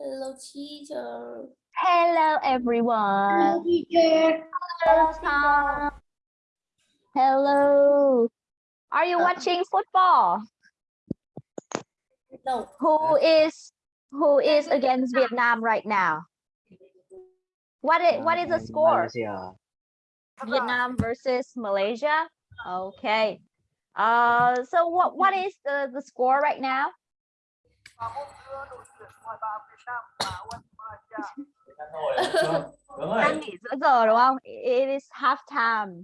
Hello teacher. Hello everyone. teacher. Hello Tom. Hello. Are you Uh, watching football? No. Who is who is against Vietnam right now? What is what is the score? Malaysia. Vietnam versus Malaysia. Okay. Uh, so what what is the the score right now? Đúng rồi Đang nghỉ giữa giờ đúng không? It is half time.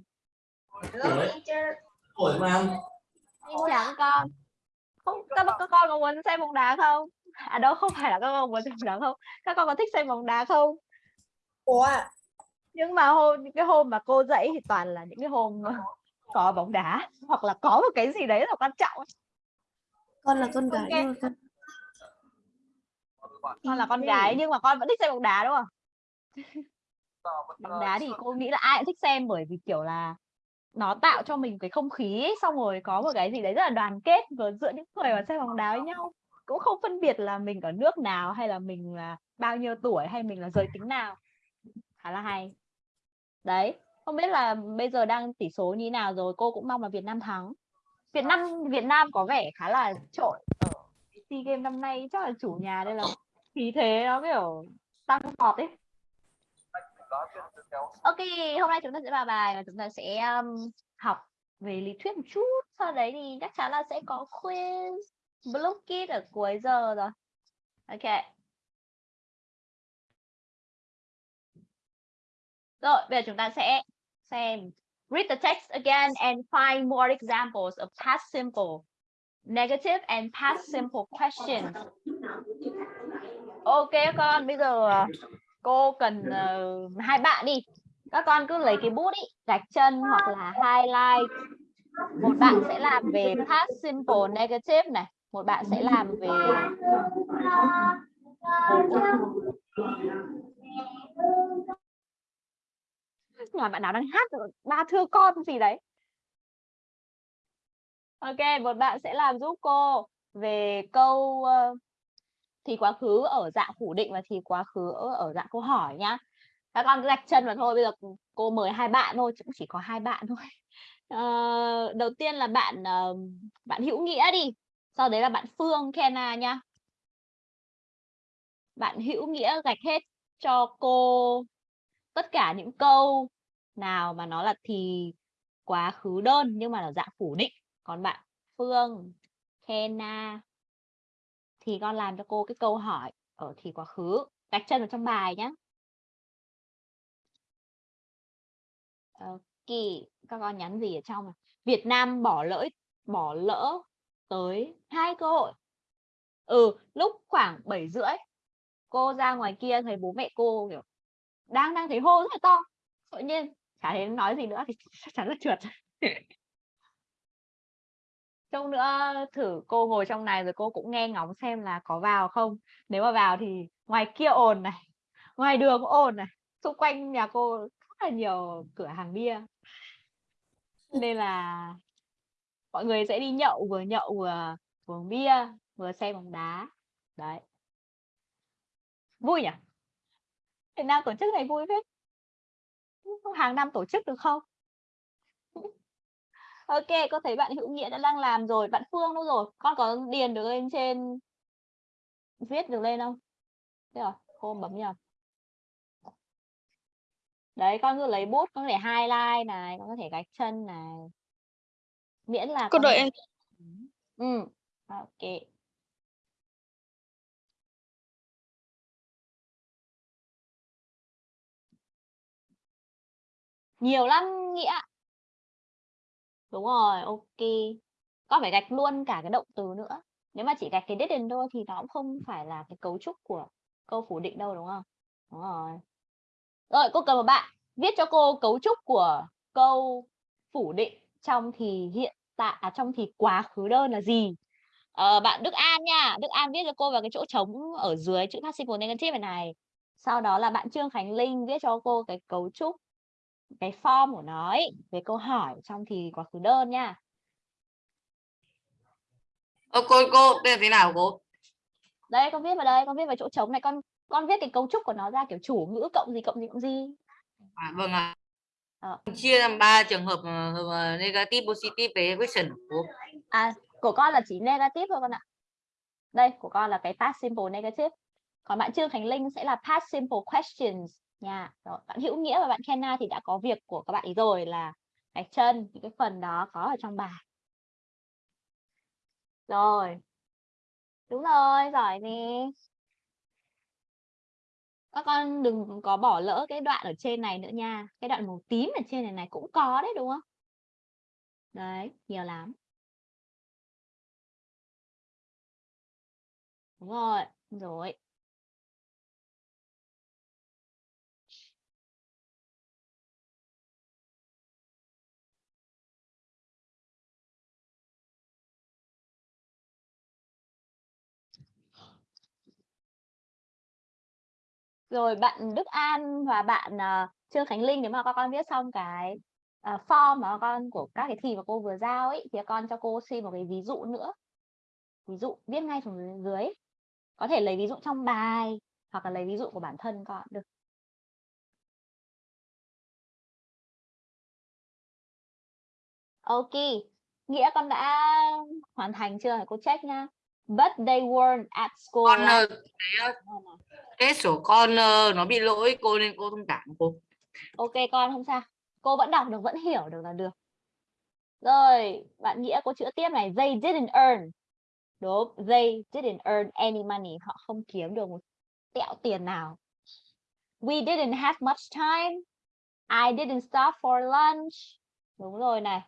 Hello teacher. ủa mà Xin chào các con. Không, các, các con có muốn xem bóng đá không? À đâu không phải là các con muốn xem bóng đá không? Các con có thích xem bóng đá không? Ủa, Nhưng mà hôm những cái hôm mà cô dạy thì toàn là những cái hôm có bóng đá hoặc là có một cái gì đấy là quan trọng. con là con gái Ok. nhưng mà con Con là con gái nhưng mà con vẫn thích xem bóng đá đúng không? bóng đá thì cô nghĩ là ai cũng thích xem bởi vì kiểu là nó tạo cho mình cái không khí ấy, xong rồi có một cái gì đấy rất là đoàn kết vừa giữa những người mà xem bóng đá với nhau. Cũng không phân biệt là mình ở nước nào hay là mình là bao nhiêu tuổi hay mình là giới tính nào. Khá là hay. Đấy không biết là bây giờ đang tỷ số như thế nào rồi cô cũng mong là Việt Nam thắng. Việt Nam Việt Nam có vẻ khá là trội ở SEA Games năm nay chắc là chủ nhà đây là khí thế nó kiểu tăng vọt ấy Ok, hôm nay chúng ta sẽ vào bài và chúng ta sẽ um, học về lý thuyết một chút. Sau đấy thì chắc chắn là sẽ có quiz Blue Kid ở cuối giờ rồi. Ok. Rồi, bây giờ chúng ta sẽ xem read the text again and find more examples of past simple, negative and past simple questions. Ok con, bây giờ ờ, cô cần uh, hai bạn đi. Các con cứ lấy cái bút ý gạch chân hoặc là highlight. Một bạn sẽ làm về past simple negative này một bạn sẽ làm về nhà bạn nào đang hát ba thưa con gì đấy? Ok một bạn sẽ làm giúp cô về câu uh, thì quá khứ ở dạng phủ định và thì quá khứ ở, ở dạng câu hỏi nhá. Các con cứ gạch chân vào thôi bây giờ cô mời hai bạn thôi cũng chỉ có hai bạn thôi. À, đầu tiên là bạn ờ, bạn hữu nghĩa đi sau đấy là bạn phương Kena nhá. Bạn hữu nghĩa gạch hết cho cô tất cả những câu nào mà nó là thì quá khứ đơn nhưng mà là dạng phủ định. Còn bạn phương Kena thì con làm cho cô cái câu hỏi ở thì quá khứ gạch chân vào trong bài nhé Ok, ờ, các con nhắn gì ở trong này? Việt Nam bỏ lỡ bỏ lỡ tới hai cơ hội. Ừ, lúc khoảng 7 rưỡi cô ra ngoài kia thấy bố mẹ cô kiểu đang đang thấy hô rất là to. Tự nhiên chả thấy nói gì nữa thì chắc chắn là trượt. Trông nữa thử cô ngồi trong này rồi cô cũng nghe ngóng xem là có vào không. Nếu mà vào thì ngoài kia ồn này, ngoài đường ồn này, xung quanh nhà cô rất là nhiều cửa hàng bia. Nên là mọi người sẽ đi nhậu vừa nhậu vừa uống bia vừa xem bóng đá. Đấy. Vui nhỉ? Việt Nam tổ chức này vui phết. Hàng năm tổ chức được không? Ok có thấy bạn hữu nghĩa đã đang làm rồi bạn phương đâu rồi? Con có điền được lên trên viết được lên không? Thế rồi cô bấm nhầm đấy con cứ lấy bút con có thể highlight này con có thể gạch chân này. Miễn là Cô đợi em. ừ ok. Nhiều lắm nghĩa đúng rồi ok. Con phải gạch luôn cả cái động từ nữa. Nếu mà chỉ gạch cái didn't thôi thì nó cũng không phải là cái cấu trúc của câu phủ định đâu đúng không? Đúng rồi. Rồi cô cần một bạn. Viết cho cô cấu trúc của câu phủ định trong thì hiện tại à, trong thì quá khứ đơn là gì? À, bạn Đức An nha. Đức An viết cho cô vào cái chỗ trống ở dưới chữ passive negative này này. Sau đó là bạn Trương Khánh Linh viết cho cô cái cấu trúc cái form của nó ấy, về câu hỏi trong thì quá khứ đơn nha Ờ, cô cô đây là thế nào cô? đây con viết vào đây con viết vào chỗ trống này con con viết cái cấu trúc của nó ra kiểu chủ ngữ cộng gì cộng gì cộng gì À, vâng ạ. Ờ. Chia làm ba trường hợp ờ, negative, positive với question của cô. à của con là chỉ negative thôi con ạ đây của con là cái past simple negative còn bạn Trương Khánh Linh sẽ là past simple questions nha. Rồi, bạn Hữu Nghĩa và bạn Kenna thì đã có việc của các bạn ấy rồi là gạch chân, những cái phần đó có ở trong bài. Rồi. Đúng rồi, giỏi nè. Các con đừng có bỏ lỡ cái đoạn ở trên này nữa nha. Cái đoạn màu tím ở trên này này cũng có đấy, đúng không? Đấy, nhiều lắm. Đúng rồi rồi. Rồi bạn Đức An và bạn ờ, Trương Khánh Linh nếu mà các con viết xong cái ờ, form mà con của các cái thì mà cô vừa giao ấy thì con cho cô xin một cái ví dụ nữa. Ví dụ viết ngay xuống dưới, có thể lấy ví dụ trong bài hoặc là lấy ví dụ của bản thân con được. Ok nghĩa con đã hoàn thành chưa? Cô check nha but they weren't at school ờ, cái, ờ, cái số con ờ, nó bị lỗi cô nên cô thông cảm cô. Ok con không sao. Cô vẫn đọc được, vẫn hiểu được là được. Rồi, bạn Nghĩa có chữa tiếp này. They didn't earn. Đúng, they didn't earn any money. Họ không kiếm được một tẹo tiền nào. We didn't have much time. I didn't stop for lunch. Đúng rồi này.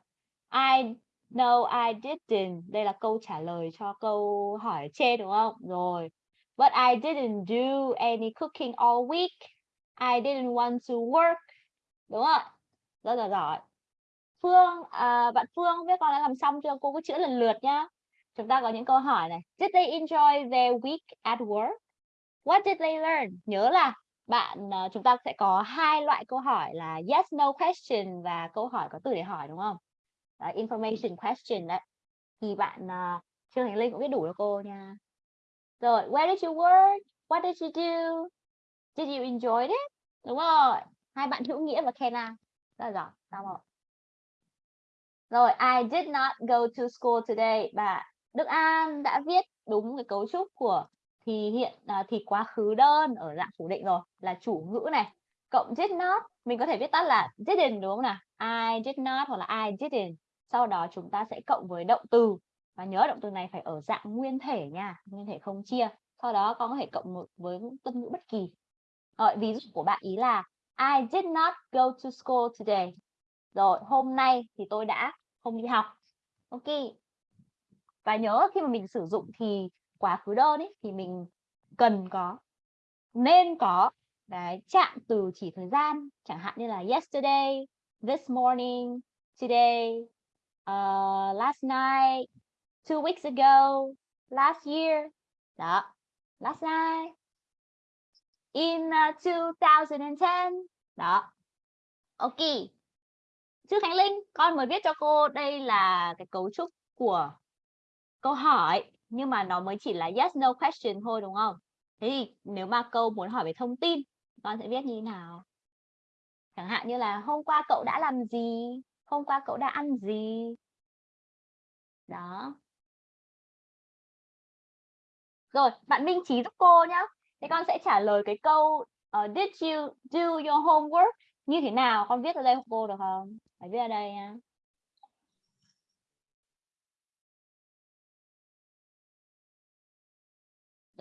I no I didn't. Đây là câu trả lời cho câu hỏi trên đúng không? Rồi. But I didn't do any cooking all week. I didn't want to work. Đúng không? Rất là giỏi. Phương, à, bạn Phương biết con đã làm xong chưa? Cô cứ chữa lần lượt nhá. Chúng ta có những câu hỏi này. Did they enjoy their week at work? What did they learn? Nhớ là bạn à, chúng ta sẽ có hai loại câu hỏi là yes no question và câu hỏi có từ để hỏi đúng không? Đấy, information question đấy. Thì bạn uh, Trương Thành Linh cũng biết đủ cho cô nha. Rồi, where did you work? What did you do? Did you enjoy it? Đúng rồi. Hai bạn Hữu Nghĩa và Kenna. Rất là giỏi. Xong rồi. Rồi, I did not go to school today. Bạn Đức An đã viết đúng cái cấu trúc của thì hiện uh, thì quá khứ đơn ở dạng phủ định rồi là chủ ngữ này cộng did not mình có thể viết tắt là didn't đúng không nào I did not hoặc là I didn't sau đó chúng ta sẽ cộng với động từ. Và nhớ động từ này phải ở dạng nguyên thể nha, nguyên thể không chia. Sau đó con có thể cộng một với tâm ngữ bất kỳ. Rồi, ví dụ của bạn ý là, I did not go to school today. Rồi, hôm nay thì tôi đã không đi học. Ok. Và nhớ khi mà mình sử dụng thì quá khứ đơn ấy thì mình cần có, nên có cái chạm từ chỉ thời gian. Chẳng hạn như là yesterday, this morning, today uh, last night two weeks ago last year. Đó last night. In uh, 2010 đó. Ok. Chứ Khánh Linh con mới viết cho cô đây là cái cấu trúc của câu hỏi nhưng mà nó mới chỉ là yes no question thôi đúng không? Thế thì nếu mà câu muốn hỏi về thông tin con sẽ viết như thế nào? Chẳng hạn như là hôm qua cậu đã làm gì? Hôm qua cậu đã ăn gì? Đó. Rồi bạn Minh Trí giúp cô nhá. Thế con sẽ trả lời cái câu uh, did you do your homework? Như thế nào? Con viết ở đây cô được không? Phải viết ở đây nha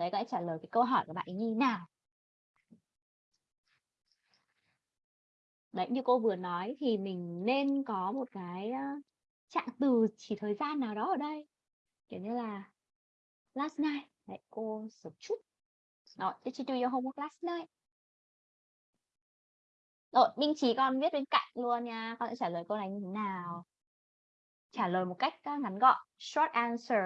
đấy các trả lời cái câu hỏi của bạn ấy như thế nào? Đấy, như cô vừa nói thì mình nên có một cái trạng từ chỉ thời gian nào đó ở đây. Kiểu như là, last night. Đấy, cô sớm chút. Rồi, did you do your homework last night? Rồi, Minh Trí con viết bên cạnh luôn nha, con sẽ trả lời câu này như thế nào? Trả lời một cách ngắn gọn, short answer.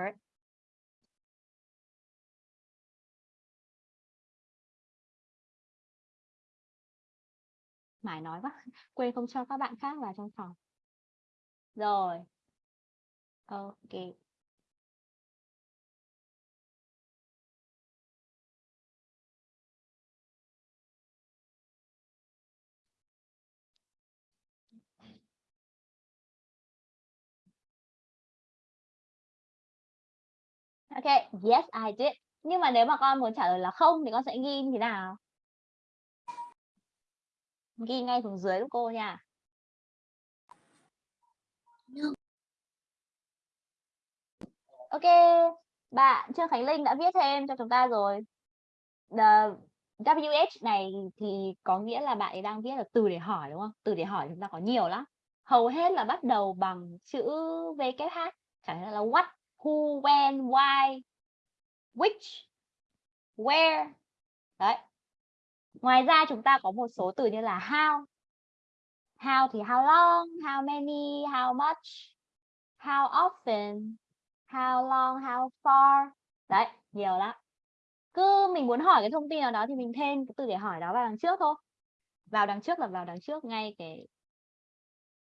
mải nói quá quên không cho các bạn khác vào trong phòng rồi ok Ok, yes I did. Nhưng mà nếu mà con muốn trả lời là không thì con sẽ ghi như thế nào? Ghi ngay xuống dưới giúp cô nha. Ok, bạn Trương Khánh Linh đã viết thêm cho chúng ta rồi. Ờ, The WH này thì có nghĩa là bạn ấy đang viết là từ để hỏi đúng không? Từ để hỏi chúng ta có nhiều lắm. Hầu hết là bắt đầu bằng chữ VKH, chẳng hạn là what, who, when, why, which, where. Đấy. Ngoài ra chúng ta có một số từ như là how. How thì how long, how many, how much, how often, how long, how far. Đấy, nhiều lắm. Cứ mình muốn hỏi cái thông tin nào đó thì mình thêm cái từ để hỏi đó vào đằng trước thôi. Vào đằng trước là vào đằng trước ngay cái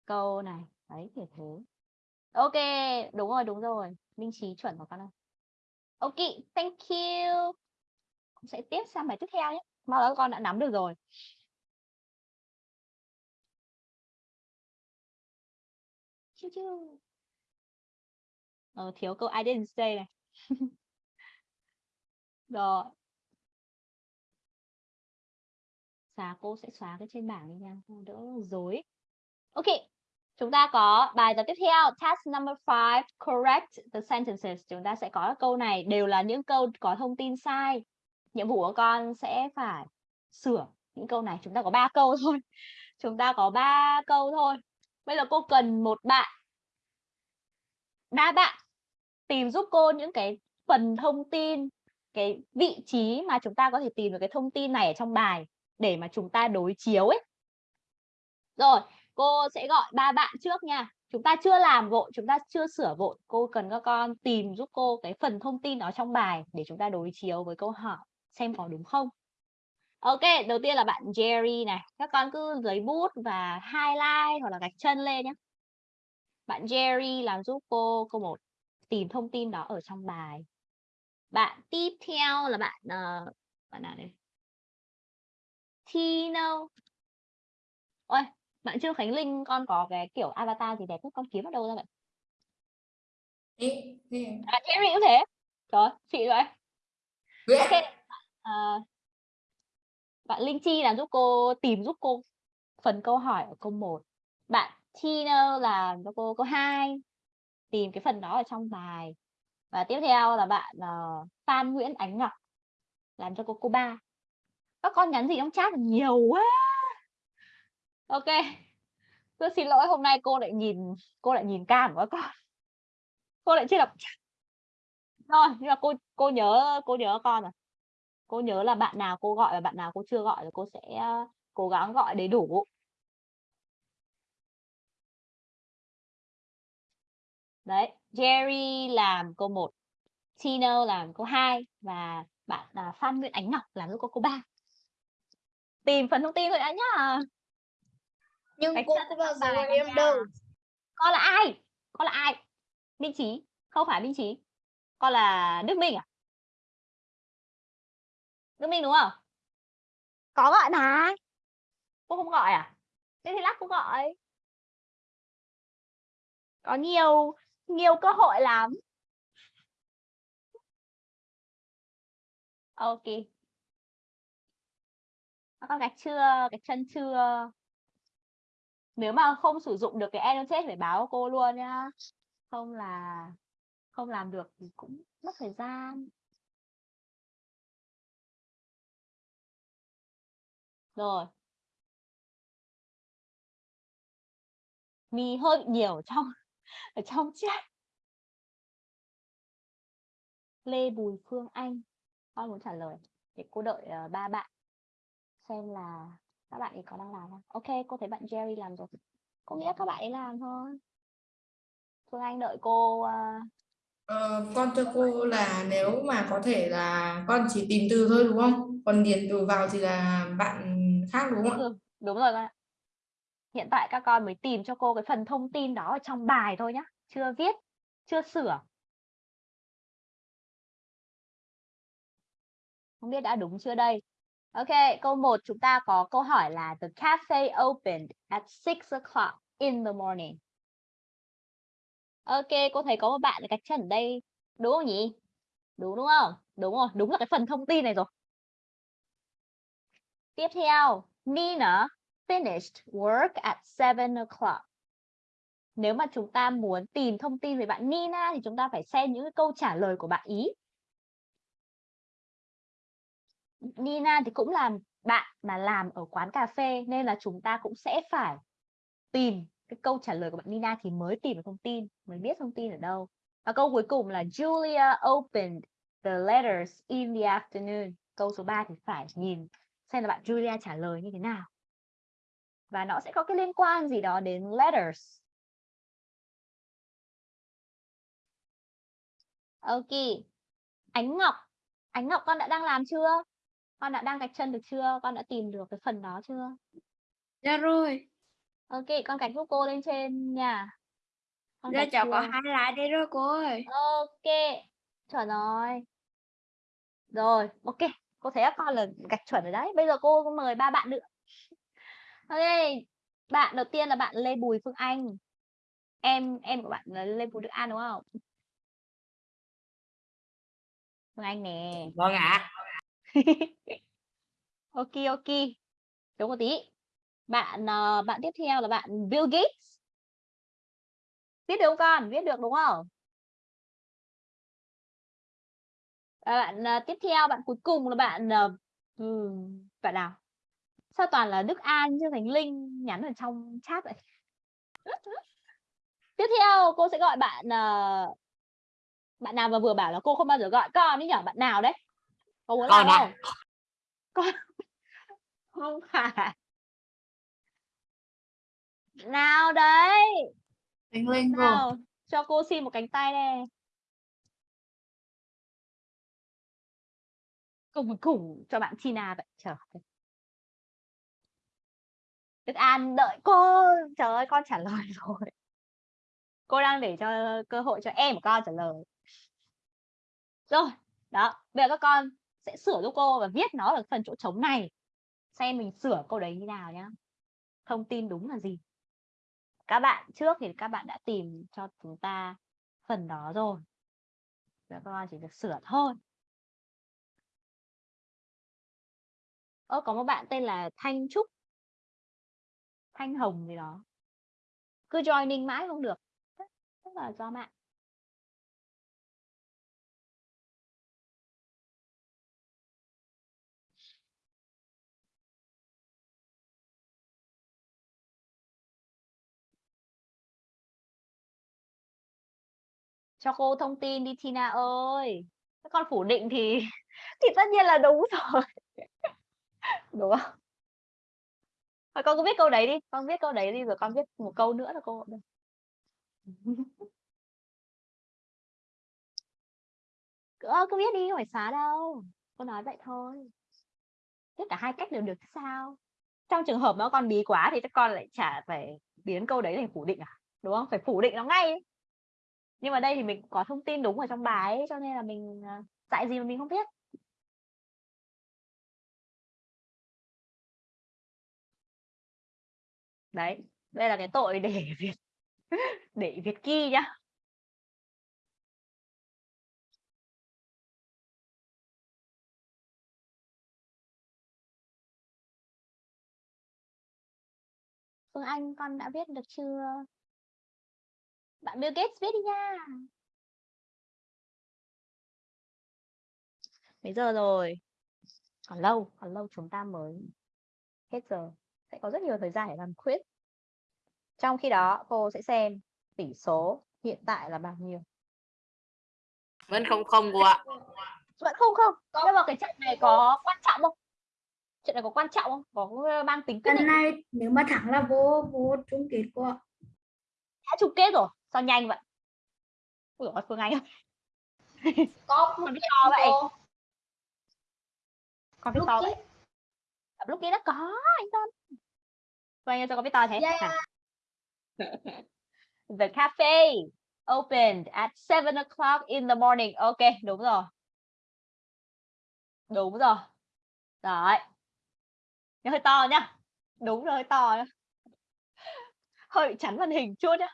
câu này. Đấy, kiểu thế. Ok, đúng rồi, đúng rồi. Minh trí chuẩn của con ơi. Ok, thank you. Cũng sẽ tiếp sang bài tiếp theo nhé mà đó con đã nắm được rồi. Chiu chiu. Ờ, thiếu câu I didn't say này. rồi. Xóa cô sẽ xóa cái trên bảng đi nha, đỡ dối. Ok, chúng ta có bài tập tiếp theo, task number 5, correct the sentences. Chúng ta sẽ có câu này đều là những câu có thông tin sai. Nhiệm vụ của con sẽ phải sửa những câu này. Chúng ta có 3 câu thôi. Chúng ta có 3 câu thôi. Bây giờ cô cần một bạn, ba bạn tìm giúp cô những cái phần thông tin, cái vị trí mà chúng ta có thể tìm được cái thông tin này ở trong bài để mà chúng ta đối chiếu ấy rồi, cô sẽ gọi ba bạn trước nha chúng ta chưa làm vội, chúng ta chưa sửa vội cô cần các con tìm giúp cô cái phần thông tin đó trong bài để chúng ta đối chiếu với câu hỏi xem có đúng không Ok, đầu tiên là bạn Jerry này. Các con cứ lấy bút và highlight hoặc là gạch chân lên nhé. Bạn Jerry làm giúp cô câu 1 tìm thông tin đó ở trong bài. Bạn tiếp theo là bạn uh, bạn nào đây? Tino. Ôi, bạn Trương Khánh Linh con có cái kiểu avatar gì đẹp nhất con kiếm ở đâu ra vậy? Ê, ê. À, Jerry cũng thế. Trời, chị vậy. Ok. À, bạn Linh Chi làm giúp cô tìm giúp cô phần câu hỏi ở câu 1. Bạn Tina là cho cô câu 2 tìm cái phần đó ở trong bài. Và tiếp theo là bạn uh, Phan Nguyễn Ánh Ngọc làm cho cô câu 3. Các con nhắn gì trong chat nhiều quá. Ok. Tôi xin lỗi hôm nay cô lại nhìn cô lại nhìn cam của các con. Cô lại chưa đọc. Rồi, nhưng mà cô cô nhớ cô nhớ con rồi cô nhớ là bạn nào cô gọi và bạn nào cô chưa gọi rồi cô sẽ cố gắng gọi đầy đủ. Đấy Jerry làm câu 1 Tino làm câu 2 và bạn là Phan Nguyễn Ánh Ngọc làm giúp cô câu 3 tìm phần thông tin thôi đã nhá. Nhưng Cách cô có bao giờ em đâu. Con là ai? Con là ai? Minh Trí không phải Minh Trí con là Đức Minh à Đức Minh đúng không? Có gọi mà cô không gọi à? Thế thì lát cô gọi. Có nhiều nhiều cơ hội lắm. Ok. Các con gạch chưa? Gạch chân chưa? Nếu mà không sử dụng được cái annotate phải báo cô luôn nhá. Không là không làm được thì cũng mất thời gian rồi. Mi hơi bị nhiều trong ở trong chat Lê Bùi Phương Anh. Con muốn trả lời để cô đợi uh, ba bạn. Xem là các bạn ấy có đang làm không? Ok cô thấy bạn Jerry làm rồi. Cô nghĩ các bạn ấy làm thôi. Phương Anh đợi cô uh, Ờ, con cho cô là nếu mà có thể là con chỉ tìm từ thôi đúng không? Còn điền từ vào thì là bạn khác đúng không ạ? ừ, đúng rồi con ạ hiện tại các con mới tìm cho cô cái phần thông tin đó ở trong bài thôi nhá. Chưa viết chưa sửa. Không biết đã đúng chưa đây? Ok câu 1 chúng ta có câu hỏi là the cafe opened at 6 o'clock in the morning. Ok cô thấy có một bạn gạch chân ở đây. Đúng không nhỉ? Đúng đúng không? Đúng rồi đúng là cái phần thông tin này rồi tiếp theo Nina finished work at 7 o'clock nếu mà chúng ta muốn tìm thông tin về bạn Nina thì chúng ta phải xem những câu trả lời của bạn ý Nina thì cũng là bạn mà làm ở quán cà phê nên là chúng ta cũng sẽ phải tìm cái câu trả lời của bạn Nina thì mới tìm được thông tin, mới biết thông tin ở đâu. Và câu cuối cùng là Julia opened the letters in the afternoon. Câu số 3 thì phải nhìn xem là bạn Julia trả lời như thế nào. Và nó sẽ có cái liên quan gì đó đến letters. Ok. Ánh Ngọc. Ánh Ngọc con đã đang làm chưa? Con đã đang gạch chân được chưa? Con đã tìm được cái phần đó chưa? Dạ rồi. Ok, con gạch giúp cô lên trên nha. Con Dạ cháu có hai lại đây rồi cô ơi. Ok, chuẩn rồi. Rồi, ok. Cô thấy các con là gạch chuẩn rồi đấy. Bây giờ cô mời ba bạn nữa. Ok, bạn đầu tiên là bạn Lê Bùi Phương Anh. Em em của bạn là Lê Bùi Đức An đúng không? Phương Anh nè. Vâng ạ. ok ok. Đúng một tí. Bạn ờ, bạn tiếp theo là bạn Bill Gates. Viết được không con? Viết được đúng không? Bạn ờ, tiếp theo bạn cuối cùng là bạn ờ, ừm, bạn nào? Sao toàn là Đức An chứ Thành Linh nhắn ở trong chat vậy? Tiếp theo cô sẽ gọi bạn ờ, bạn nào mà vừa bảo là cô không bao giờ gọi con ấy nhở? Bạn nào đấy? Có muốn Con làm ạ. không? Con không phải. Nào đấy? Thành Linh cô. Nào, cho cô xin một cánh tay đây. Cùng khủng cho bạn Tina vậy. Trời ơi. Đức An đợi cô. Trời ơi, con trả lời rồi. Cô đang để cho cơ hội cho em của con trả lời. Rồi, đó. Bây giờ các con sẽ sửa giúp cô và viết nó ở phần chỗ trống này. Xem mình sửa câu đấy như nào nhá. Thông tin đúng là gì? Các bạn trước thì các bạn đã tìm cho chúng ta phần đó rồi. Giờ các con chỉ việc sửa thôi. Ơ, có một bạn tên là Thanh Trúc. Thanh Hồng gì đó. Cứ joining mãi không được. Chắc- là do mạng cho cô thông tin đi, Tina ơi. Các con phủ định thì thì tất nhiên là đúng rồi đúng không? Thôi con cứ viết câu đấy đi con viết câu đấy đi rồi con viết một câu nữa là cô được. Cứ, cứ viết đi không phải xóa đâu. Cô nói vậy thôi. Tất cả hai cách đều được sao? Trong trường hợp nó con bí quá thì các con lại chả phải biến câu đấy thành phủ định à? Đúng không? Phải phủ định nó ngay ấy. nhưng mà đây thì mình có thông tin đúng ở trong bài ấy, cho nên là mình à, dạy gì mà mình không biết. Đấy, đây là cái tội để việt để việt ki nhá. Phương Anh, con đã viết được chưa? Bạn Bill Gates viết đi nha. Mấy giờ rồi? Còn lâu còn lâu chúng ta mới hết giờ sẽ có rất nhiều thời gian để làm quiz. Trong khi đó cô sẽ xem tỷ số hiện tại là bao nhiêu. Vẫn không không cô ạ. vẫn không không. Nhưng mà cái trận này có quan trọng không? Trận này có quan trọng không? Có ờ, mang tính quyết định này nếu mà thắng là vô vô chung kết cô ạ. đã chung kết rồi. Sao nhanh vậy? Dồi, phương anh Có con biết to vậy. con biết Lúc to vậy. À, lúc kia đã có anh phương anh ơi, sao con biết to thế. Yeah. The cafe opened at 7 o'clock in the morning. Ok đúng rồi. Đúng rồi. Đấy. Nhưng hơi to nhá. Đúng rồi hơi to nhá. Hơi chắn màn hình chút nhá.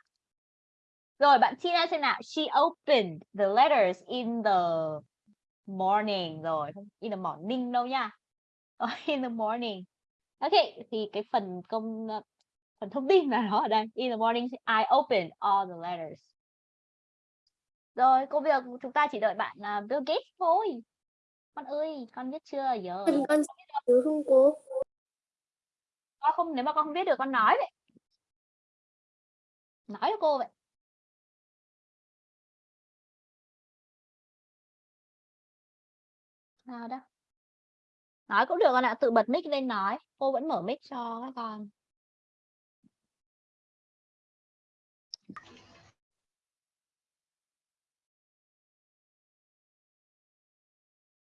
Rồi bạn Tina xem nào. She opened the letters in the morning. Rồi không in the morning đâu nha in the morning. Ok thì cái phần công phần thông tin là nó ở đây. In the morning I open all the letters. Rồi công việc chúng ta chỉ đợi bạn uh, Bill Gates thôi. Con ơi con biết chưa? Giờ Con con nhớ không cô? con không nếu mà con không biết được con nói vậy. Nói cho cô vậy. Nào đó nói cũng được con ạ tự bật mic lên nói cô vẫn mở mic cho các con.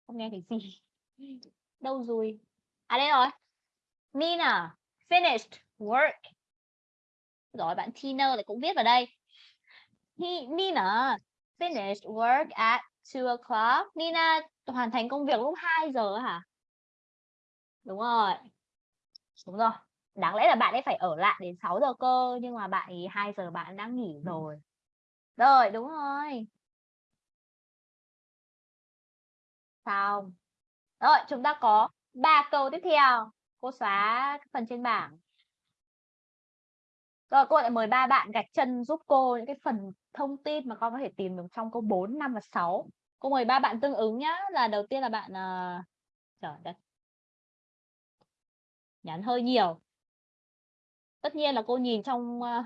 Không nghe thấy gì. Đâu rồi? À đây rồi. Nina finished work. Rồi bạn Tina lại cũng viết vào đây. He, Nina finished work at 2 o'clock. Nina hoàn thành công việc lúc 2 giờ hả? Đúng rồi. Đúng rồi. Đáng lẽ là bạn ấy phải ở lại đến 6 giờ cơ nhưng mà bạn ấy 2 giờ bạn đã nghỉ rồi. Rồi đúng rồi. Xong. Rồi chúng ta có ba câu tiếp theo. Cô xóa phần trên bảng. Rồi cô lại mời ba bạn gạch chân giúp cô những cái phần thông tin mà con có thể tìm được trong câu 4, 5 và 6 cô mời ba bạn tương ứng nhá. Là đầu tiên là bạn uh... trời đất nhắn hơi nhiều. Tất nhiên là cô nhìn trong ờ,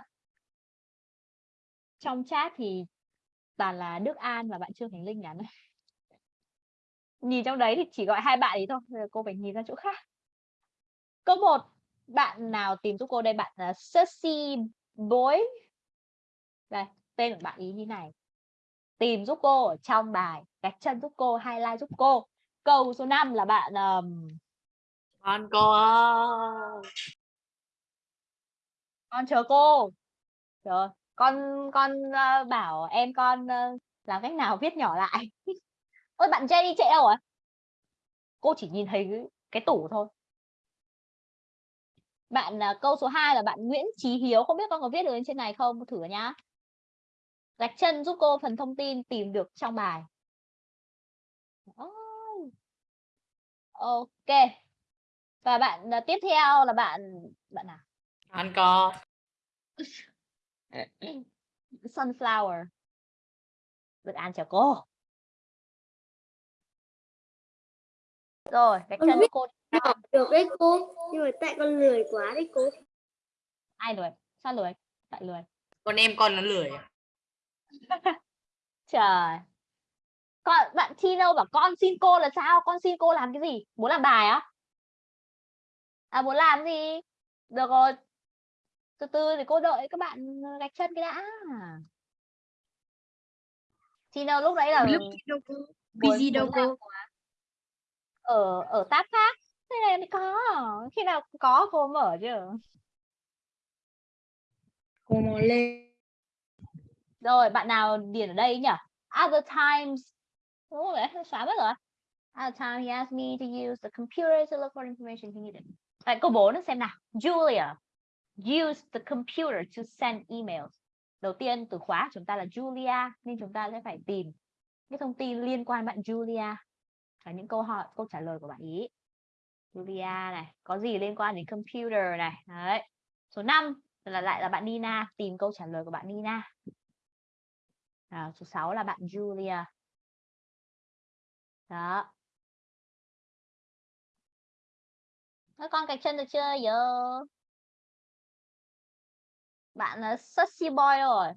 trong chat thì toàn là Đức An và bạn Trương Thành Linh nhắn. Nhìn trong đấy thì chỉ gọi hai bạn ấy thôi Bây giờ cô phải nhìn ra chỗ khác. Câu một bạn nào tìm giúp cô đây? Bạn ờ, là Sussy Boy. Đây tên của bạn ý như này. Tìm giúp cô ở trong bài gạch chân giúp cô highlight giúp cô. Câu số 5 là bạn um, con cô ơi con chờ cô. Chờ con con uh, bảo em con uh, làm cách nào viết nhỏ lại. Ôi bạn Jenny chạy đâu à cô chỉ nhìn thấy cái, cái tủ thôi. Bạn uh, câu số 2 là bạn Nguyễn Chí Hiếu không biết con có viết được lên trên này không? Thử nhá. Gạch chân giúp cô phần thông tin tìm được trong bài. Oh. ok và bạn uh, tiếp theo là bạn bạn nào? Con cô sunflower. Được ăn chào cô. Rồi Con chân biết cô được đấy cô. Nhưng mà tại con lười quá đấy cô. ai lười? Sao lười? Tại lười. Con em con nó lười à? trời. Con bạn Tino bảo con xin cô là sao? Con xin cô làm cái gì? Muốn làm bài á à muốn làm gì? Được rồi. Từ từ để cô đợi các bạn gạch chân cái đã. Tino lúc đấy là Lúc đâu cô. Busy đâu cô. ở ở tab khác. Thế này mới có. Khi nào có cô mở chứ. Cô mò lên. rồi bạn nào điền ở đây nhỉ? Other times. Đúng rồi xóa mất rồi. Other time he asked me to use the computer to look for information he needed à, câu 4 xem nào. Julia use the computer to send emails. Đầu tiên từ khóa của chúng ta là Julia nên chúng ta sẽ phải tìm cái thông tin liên quan bạn Julia. Và những câu hỏi câu trả lời của bạn ý. Julia này có gì liên quan đến computer này? Đấy. Số 5 là lại là bạn Nina tìm câu trả lời của bạn Nina. À, số 6 là bạn Julia. Đó. Các con cạch chân được chưa giờ bạn ờ, là sexy Boy rồi.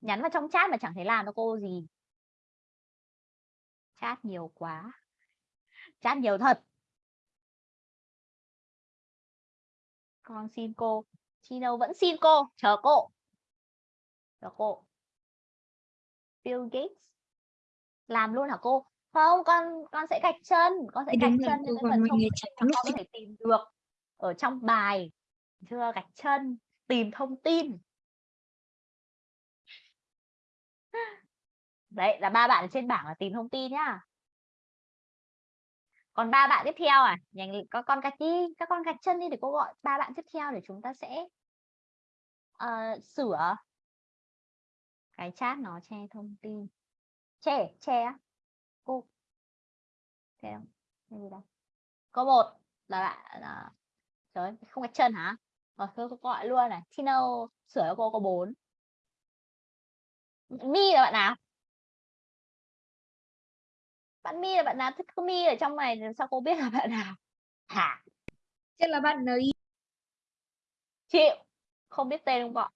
Nhắn vào trong chat mà chẳng thấy làm cho cô gì. Chat nhiều quá. Chat nhiều thật. Con xin cô. Chino vẫn xin cô. Chờ cô. Chờ cô. Bill Gates. Làm luôn hả cô? Không con con sẽ gạch chân con sẽ gạch chân còn phần thông con có thể tìm được ở trong bài. Chưa gạch chân tìm thông tin. Đấy là ba bạn ở trên bảng là tìm thông tin nhá. Còn ba bạn tiếp theo à? Nhanh các con gạch đi các con gạch chân đi để cô gọi ba bạn tiếp theo để chúng ta sẽ ờ, sửa. Cái chat nó che thông tin. Che che á cô. Ok không? Cái gì đâu. Câu một là bạn à, trời ơi, không gạch chân hả? Rồi thôi cô gọi luôn này. Tino sửa cho cô có bốn. Mi là bạn nào? Bạn Mi là bạn nào? Thích Mi ở trong này sao cô biết là bạn nào? Hả? Chắc là bạn ấy chịu. Không biết tên không gọi.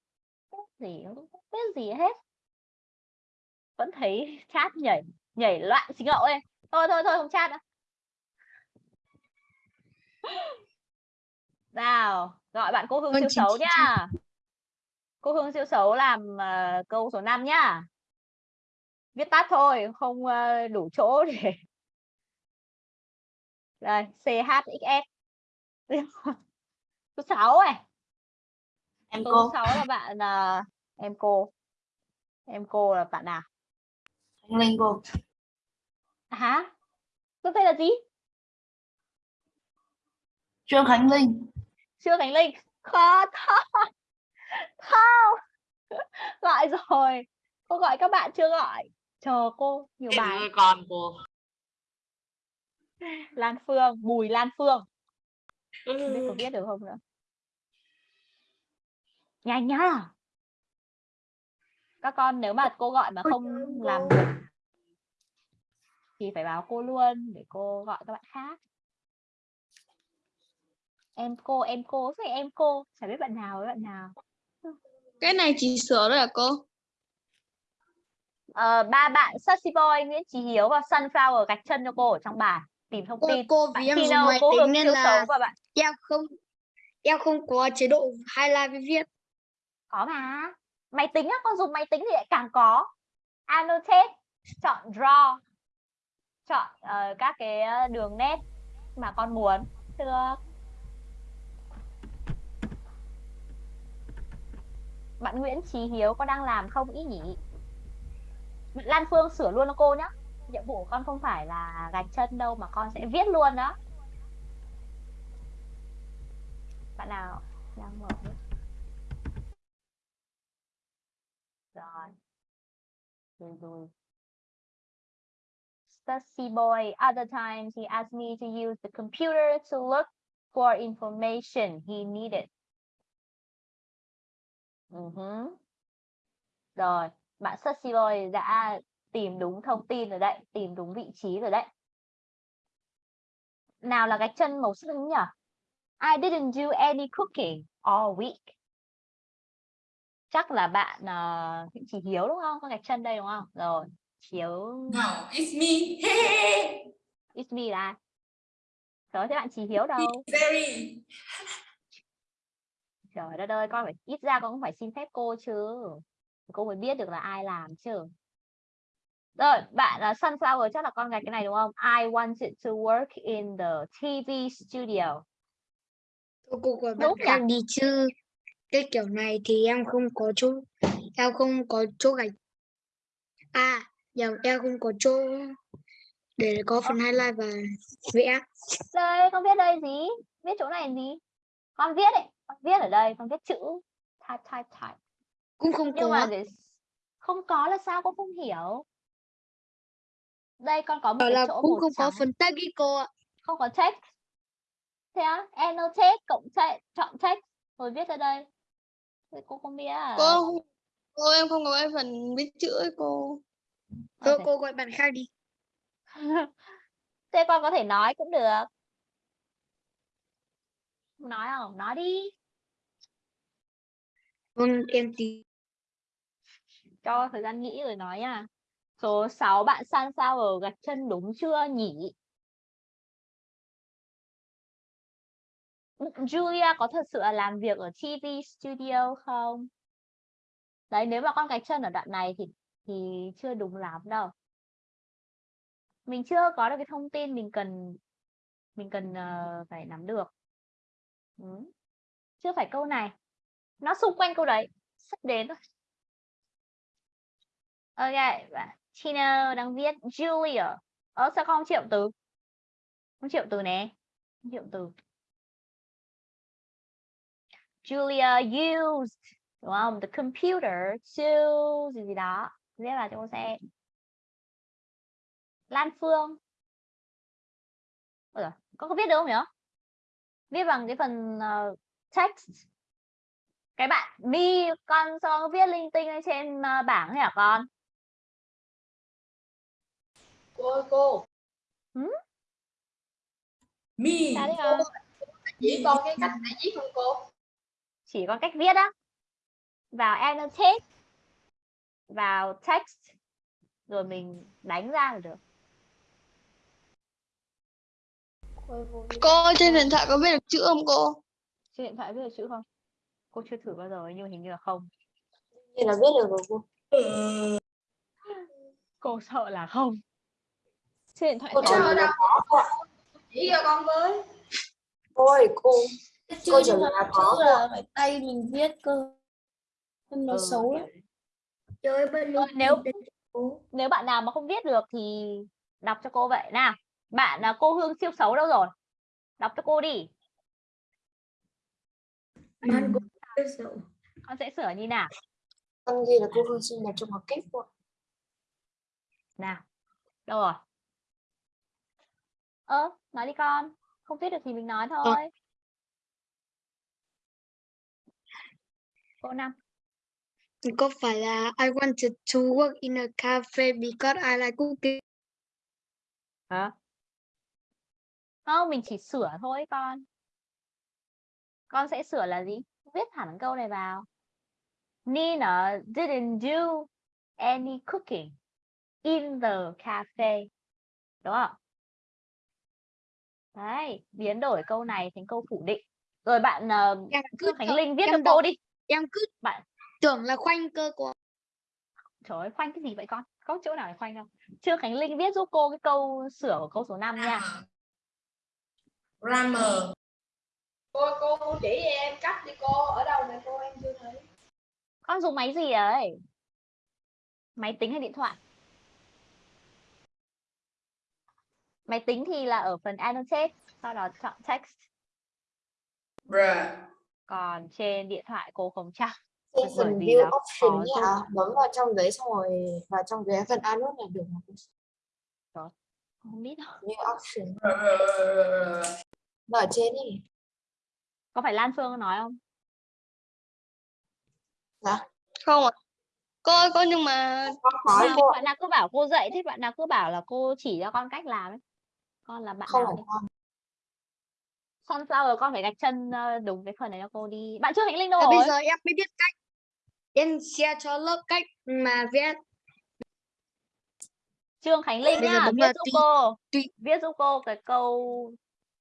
Biết gì không biết gì hết. Vẫn thấy chat nhảy nhảy loạn xí ngậu ấy thôi thôi thôi không chat nữa. Nào gọi bạn cô Hương Vâng, siêu xấu nhá. cô Hương siêu xấu làm ờ, câu số 5 nhá. Viết tắt thôi không ờ, đủ chỗ để đây CHXS số 6 này Em số cô. 6 là bạn ờ, em cô. Em cô là bạn nào Cô. Hả? Tôi tên là gì? Trương Khánh Linh. Chưa Khánh Linh. Khó thôi không. Gọi rồi. Cô gọi các bạn chưa gọi. Chờ cô nhiều bài. con cô. Lan Phương Bùi Lan Phương. Không biết Ừ. có biết được không nữa. Nhanh nhá các con nếu mà cô gọi mà không làm được thì phải báo cô luôn để cô gọi các bạn khác. Em cô em cô phải em cô chả biết bạn nào với bạn nào. Cái này chỉ sửa rồi à cô? Ờ, ba bạn Sassy Boy Nguyễn Chí Hiếu và Sunflower gạch chân cho cô ở trong bài tìm thông Cô, tin. cô bạn vì em dùng máy cô tính Hương nên là bạn. em không em không có chế độ highlight với viết. có mà máy tính á con dùng máy tính thì lại càng có. Annotate chọn draw chọn uh, các cái ờ, đường nét mà con muốn. Được. Bạn Nguyễn trí Hiếu có đang làm không? Ý nhỉ? Bạn Lan Phương sửa luôn cho cô nhá. Nhiệm vụ của con không phải là gạch chân đâu mà con sẽ viết luôn đó. Bạn nào? Đang mở mic? rồi. Rồi rồi. Stussy boy, other times he asked me to use the computer to look for information he needed. Ừ uh huh. rồi, bạn Stussy boy đã tìm đúng thông tin rồi đấy, tìm đúng vị trí rồi đấy. Nào là gạch chân màu xanh nhỉ? I didn't do any cooking all week chắc là bạn uh, chị Hiếu đúng không? Con gạch chân đây đúng không? Rồi Hiếu. No, it's me. Hey, it's me là trời ơi, thế bạn chị Hiếu đâu? Very. trời đất ơi con phải ít ra con cũng phải xin phép cô chứ. Cô mới biết được là ai làm chứ. Rồi bạn là sunflower chắc là con gạch cái này đúng không? I wanted to work in the TV studio. Cô, cô gọi bạn đi chứ. Cái kiểu này thì em không có chỗ em không có chỗ gạch. À, nhầm em không có chỗ để có phần highlight và vẽ. đây con viết đây gì? Viết chỗ này gì? Con viết đấy con viết ở đây con viết chữ. Type type type Cũng không nhưng có. mà để không có là sao con không hiểu? Đây con có một cái là chỗ cũng không có trắng. phần tag ý cô ạ. không có text. Thế á annotate cộng text chọn text. Rồi viết ra đây cô không biết à? Cô cô em không có cái phần viết chữ ấy cô. Cô, Ok. cô gọi bạn khác đi. thế con có thể nói cũng được. Nói không nói đi. Vâng, em tí. cho thời gian nghĩ rồi nói nha. Số 6 bạn sunflower gạch chân đúng chưa nhỉ Julia có thật sự là làm việc ở TV studio không? Đấy, nếu mà con gạch chân ở đoạn này thì thì chưa đúng lắm đâu. Mình chưa có được cái thông tin mình cần mình cần uh, phải nắm được. Ừ. Chưa phải câu này. Nó xung quanh câu đấy, sắp đến rồi. Ok, Tina đang viết Julia. Ờ sao không triệu từ? Không triệu từ nè. Không triệu từ. Julia used đúng không? The computer to gì gì đó. Viết vào cho cô xem. Lan Phương Ôi con có viết được không nhỉ? Viết bằng cái phần ờ, text. Cái bạn Mi, con con viết linh tinh lên trên ờ, bảng hả con? cô ơi cô Mi. Sao đấy con? chỉ con cái cách để viết không cô Chỉ có cách viết á. Vào annotate, vào text, rồi mình đánh ra là được. Cô trên điện thoại có biết được chữ không cô? Trên điện thoại viết được chữ không? Cô chưa thử bao giờ nhưng hình như là không. như là viết được rồi cô Cô sợ là không. Trên điện thoại cô có. Chỉ cho con với. cô ơi cô Chứ Cô mà là có chữ là phải tay mình viết cơ Nên nó Ừ, xấu lắm bên Ờ, nếu nếu bạn nào mà không viết được thì đọc cho cô vậy nào. Bạn là cô Hương siêu xấu đâu rồi? Đọc cho cô đi. Cũng sợ. Con sẽ sửa như nào? con ghi là cô Hương sinh nhật trong học kép cô. Nào. Đâu rồi? Ơ, nói đi con. Không viết được thì mình nói thôi. Cô năm. Có phải là I wanted to work in a cafe because I like cooking. Hả? Không, mình chỉ sửa thôi con. Con sẽ sửa là gì? Viết hẳn câu này vào. Nina didn't do any cooking in the cafe. Đúng không? Đấy, biến đổi câu này thành câu phủ định. Rồi bạn uh, cứ Trương Khánh Linh viết cho cô đi. Em cứ Bạn tưởng là khoanh cơ của trời ơi, khoanh cái gì vậy con? Có chỗ nào để khoanh đâu? Trương Khánh Linh viết giúp cô cái câu sửa của câu số 5 nha. Grammar. cô cô cô chỉ em cách đi cô ở đâu này cô em chưa thấy Con dùng máy gì đấy? Máy tính hay điện thoại? Máy tính thì là ở phần annotate, sau đó chọn text. Bruh. Còn trên điện thoại cô không chắc. phần view option giúp. ạ bấm vào trong đấy xong rồi vào trong cái phần annotate là được mà cô. Không biết đâu. view option Bruh. nó ở trên đi Có phải Lan Phương nói không? Không ạ. Cô ơi cô nhưng mà nói cô bạn nào cứ bảo cô dạy thế bạn nào cứ bảo là cô chỉ cho con cách làm ấy. Con là bạn không nào phải đấy? con Sunflower con phải gạch chân ờ, đúng cái phần này cho cô đi. Bạn chưa Khánh Linh đâu Và rồi? bây giờ em mới biết cách. Em share cho lớp cách mà viết. Trương Khánh Linh Bây giờ nhá, viết giúp tùy- cô. tùy. Viết giúp cô cái câu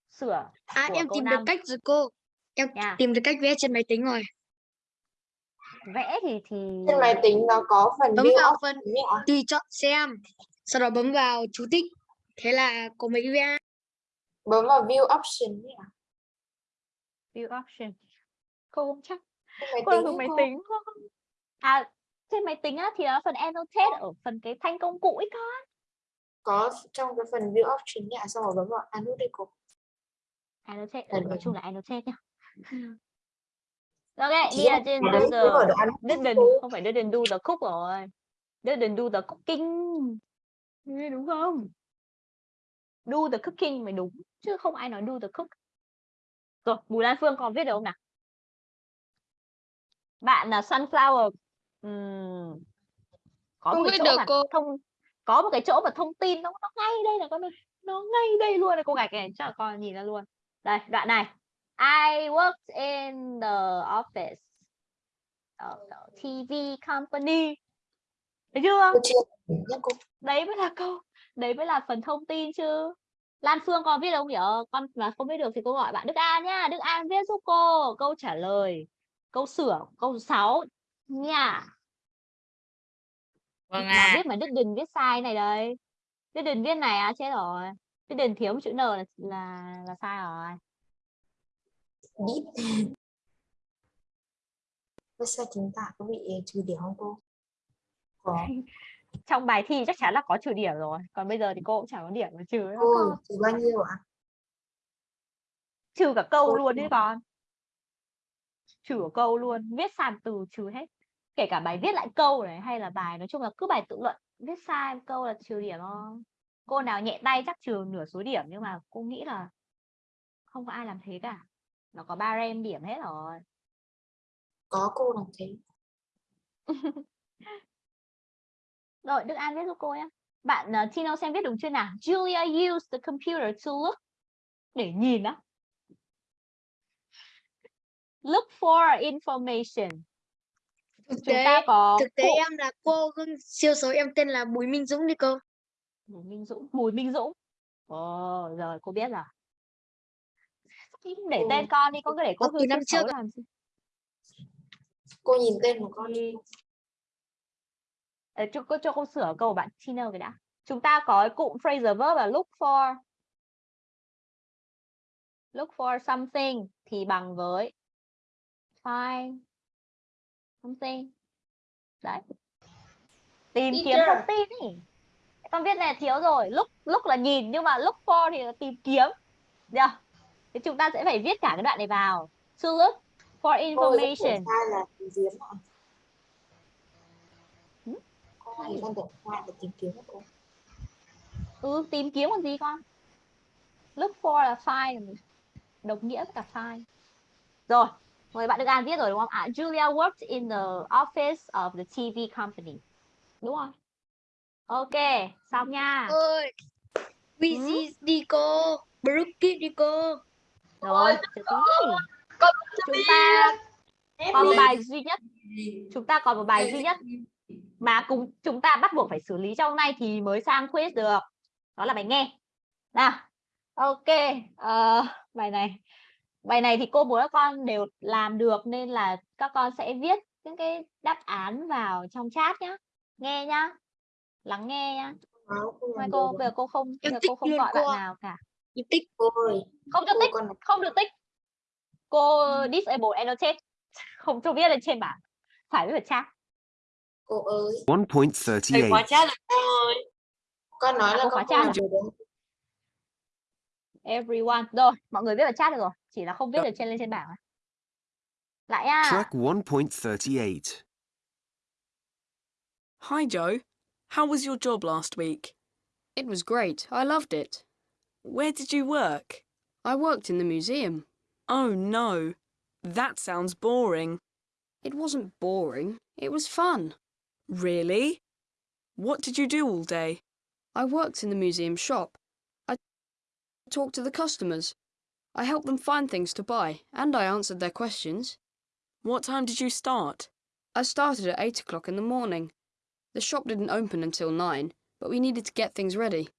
sửa À em tìm được năm cách rồi cô. Em nha. tìm được cách vẽ trên máy tính rồi. Vẽ thì thì trên máy tính nó có phần Bấm view vào option phần tùy chọn xem. Sau đó bấm vào chú thích. Thế là có mấy vẽ. bấm vào view option ấy view option. Cô không chắc. trên máy Cô dùng máy tính không? À trên máy tính á thì nó phần annotate ở phần cái thanh công cụ ấy con. có trong cái phần view option ấy ạ xong rồi bấm vào annotate cô Annotate, ừ, nói chung là annotate nhá. Ok, Chỉ đi là trên the annotate didn't không phải didn't do the cook rồi. Didn't do the cooking. Đúng không? Do the cooking mới đúng chứ không ai nói do the cook. Rồi, Bùi Lan Phương còn viết được không nào? Bạn là Sunflower. Ừm, có Không một cái chỗ được mà cô. thông có một cái chỗ mà thông tin nó nó ngay đây là con ơi. Nó ngay đây luôn này cô gạch này cho con nhìn ra luôn. Đây, đoạn này. I worked in the office of the TV company. Thấy chưa? Đấy mới là câu, đấy mới là phần thông tin chứ. Lan Phương còn viết không nhỉ? Con mà không viết được thì cô gọi bạn Đức An nhá. Đức An viết giúp cô câu trả lời, câu sửa, câu 6 nha. Vâng Mà ạ. viết mà Đức Đình viết sai này đây. Đức Đình viết này à chết rồi. Đức Đình thiếu một chữ N là là, là sai rồi. Thế sao chúng ta có bị trừ điểm không cô? Có. Trong bài thi chắc chắn là có trừ điểm rồi. Còn bây giờ thì cô cũng chẳng có điểm mà trừ con. trừ bao nhiêu ạ? Trừ cả câu Cô luôn đấy con. Trừ cả câu luôn, viết sai một từ trừ hết. Kể cả bài viết lại câu này hay là bài nói chung là cứ bài tự luận viết sai một câu là trừ điểm thôi. cô nào nhẹ tay chắc trừ nửa số điểm nhưng mà cô nghĩ là không có ai làm thế cả nó có ba rem điểm hết rồi có cô làm thế rồi Đức An viết giúp cô nhé. Bạn uh, Tino xem viết đúng chưa nào? Julia used the computer to look để nhìn đó look for information. Thực chúng tế ta có thực tế em là cô gương siêu xấu em tên là Bùi Minh Dũng đi cô. Bùi Minh Dũng Bùi Minh Dũng. Ồ, rồi cô biết rồi. Để tên con đi con cứ để cô từ năm trước làm gì. Cô nhìn tên của con đi cho, cô cho cô sửa câu của bạn Tina cái đã. Chúng ta có cái cụm phrasal verb là look for. Look for something thì bằng với find something. Đấy. Tìm kiếm thông tin ý. Con viết này thiếu rồi. Look look là nhìn nhưng mà look for thì là tìm kiếm. Được thì chúng ta sẽ phải viết cả cái đoạn này vào. To look for information sai là tìm kiếm ạ Ừ? Con thì con tưởng sai là tìm kiếm ạ cô ừ tìm kiếm còn gì con? Look for là find. Đồng nghĩa với cả find. Rồi rồi bạn được an viết rồi đúng không? Ạ Julia worked in the office of the TV company. Đúng không? Ok xong nha. Ơi Wheezy đi cô Brookie đi cô. Rồi chúng ta còn một bài duy nhất. Chúng ta còn một bài duy nhất mà cùng chúng ta bắt buộc phải xử lý trong nay thì mới sang quiz được. Đó là bài nghe. Nào ok ờ, bài này. Bài này thì cô muốn các con đều làm được nên là các con sẽ viết những cái đáp án vào trong chat nhá. Nghe nhá. Lắng nghe nhá. Mai cô bây giờ cô không giờ cô không gọi cô bạn nào cả. Em tích cô ơi không cho cô tích con không được tích. Cô disable annotate không cho viết lên trên bảng. Phải vào chat cô ơi 1.38. chat rồi cô ơi. con nói À, là cô con không được everyone rồi mọi người viết vào chat được rồi chỉ là không viết được trên lên trên bảng lại nha Track 1.38. Hi, Joe. How was your job last week? It was great. I loved it. Where did you work? I worked in the museum. Oh, no. That sounds boring. It wasn't boring. It was fun. Really? What did you do all day? I worked in the museum shop. I talked to the customers. I helped them find things to buy, and I answered their questions. What time did you start? I started at 8 o'clock in the morning. The shop didn't open until 9, but we needed to get things ready.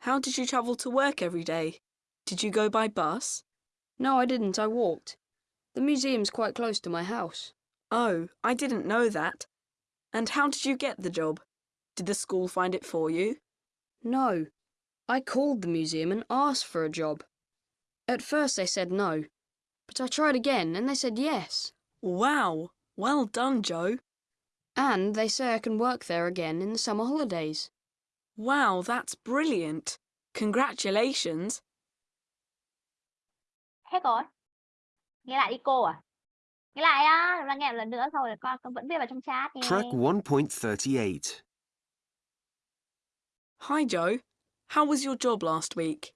How did you travel to work every day? Did you go by bus? No, I didn't. I walked. The museum's quite close to my house. Oh, I didn't know that. And how did you get the job? Did the school find it for you? No. I called the museum and asked for a job. At first they said no, but I tried again and they said yes. Wow. Well done, Joe. And they say I can work there again in the summer holidays. Wow, that's brilliant. Congratulations. hết rồi nghe lại đi cô à nghe lại á là nghe một lần nữa xong rồi con con vẫn viết vào trong chat nha Track 1.38. Hi, Joe. How was your job last week?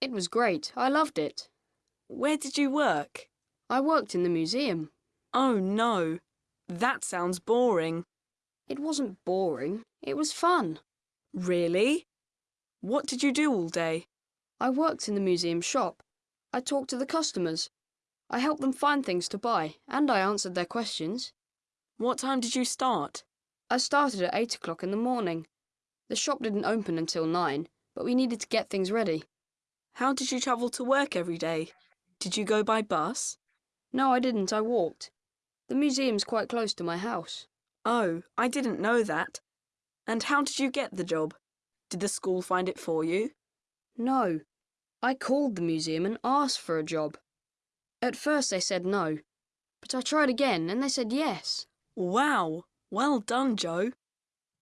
It was great. I loved it. Where did you work? I worked in the museum. Oh, no. That sounds boring. It wasn't boring. It was fun. Really? What did you do all day? I worked in the museum shop. I talked to the customers. I helped them find things to buy, and I answered their questions. What time did you start? I started at 8 o'clock in the morning. The shop didn't open until 9, but we needed to get things ready. How did you travel to work every day? Did you go by bus? No, I didn't. I walked. The museum's quite close to my house. Oh, I didn't know that. And how did you get the job? Did the school find it for you? No. I called the museum and asked for a job. At first they said no, but I tried again and they said yes. Wow. Well done, Joe.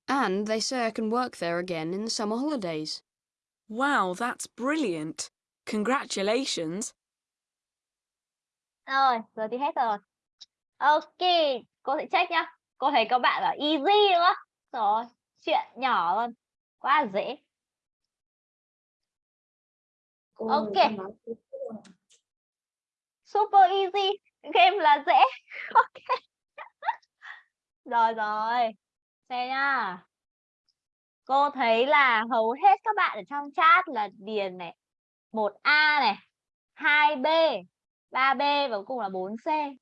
And they say I can work there again in the summer holidays. Wow, that's brilliant. Congratulations. rồi giờ thì hết rồi ok cô sẽ check nhá cô thấy các bạn bảo easy đúng không rồi chuyện nhỏ luôn quá là dễ Cô Ok. Super easy. Game là dễ. Ok. Rồi rồi. Xem nha cô thấy là hầu hết các bạn ở trong chat là điền này 1A này 2B 3B và cuối cùng là 4C